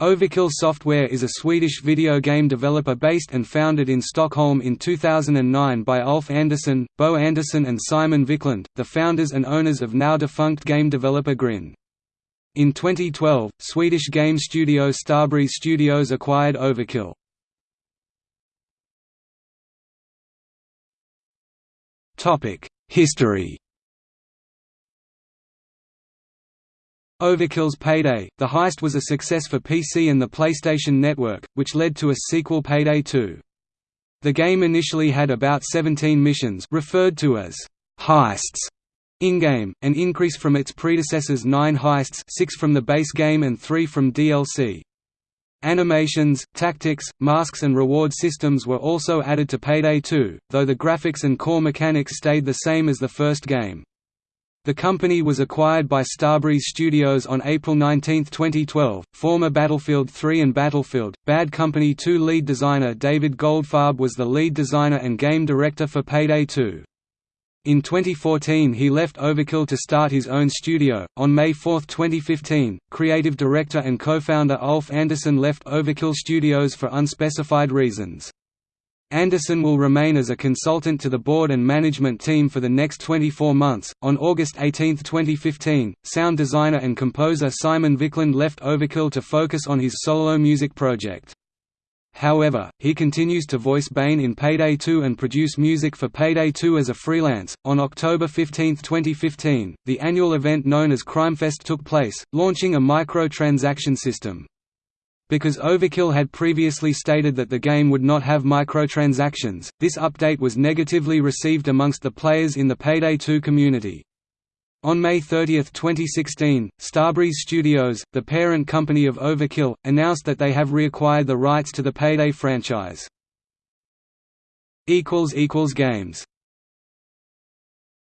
Overkill Software is a Swedish video game developer based and founded in Stockholm in 2009 by Ulf Andersson, Bo Andersson and Simon Wiklund, the founders and owners of now-defunct game developer Grin. In 2012, Swedish game studio Starbreeze Studios acquired Overkill. History Overkill's Payday, the heist was a success for PC and the PlayStation Network, which led to a sequel Payday 2. The game initially had about 17 missions referred to as heists in-game, an increase from its predecessor's 9 heists 6 from the base game and 3 from DLC. Animations, tactics, masks and reward systems were also added to Payday 2, though the graphics and core mechanics stayed the same as the first game. The company was acquired by Starbreeze Studios on April 19, 2012. Former Battlefield 3 and Battlefield Bad Company 2 lead designer David Goldfarb was the lead designer and game director for Payday 2. In 2014 he left Overkill to start his own studio. On May 4, 2015, creative director and co-founder Ulf Andersson left Overkill Studios for unspecified reasons. Andersson will remain as a consultant to the board and management team for the next 24 months. On August 18, 2015, sound designer and composer Simon Wiklund left Overkill to focus on his solo music project. However, he continues to voice Bain in Payday 2 and produce music for Payday 2 as a freelance. On October 15, 2015, the annual event known as Crimefest took place, launching a microtransaction system. Because Overkill had previously stated that the game would not have microtransactions, this update was negatively received amongst the players in the Payday 2 community. On May 30, 2016, Starbreeze Studios, the parent company of Overkill, announced that they have reacquired the rights to the Payday franchise. Games